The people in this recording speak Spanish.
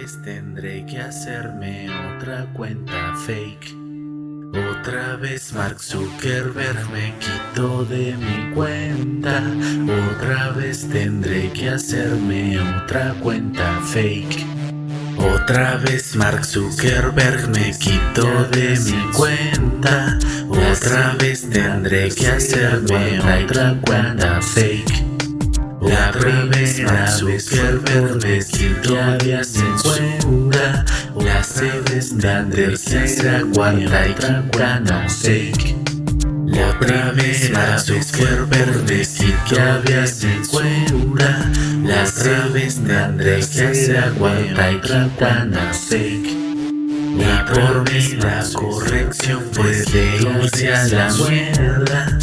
vez tendré que hacerme otra cuenta fake. Otra vez Mark Zuckerberg me quitó de mi cuenta. Otra vez tendré que hacerme otra cuenta fake. Otra vez Mark Zuckerberg me quitó de mi cuenta. Otra vez tendré que hacerme otra cuenta fake Otra vez Mark Zuckerberg me quitó de mi cuenta Otra vez tendré que hacerme otra cuenta fake otra vez Mark Zuckerberg me quitó de mi cuenta las aves tendré que hacer aguanta y quintana fake Y por mí la corrección puede irse a la mierda